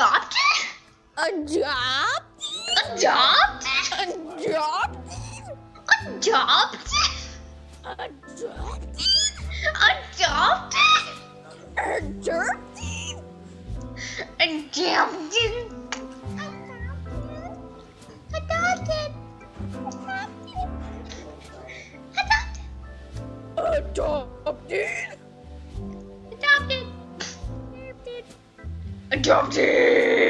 Adopt? Adopt? Adopt? Adopt? Adopt? Adopt? Adopt? Adopted? Adopted? Adopted? Adopted? Adopted? Adopted? Adopted!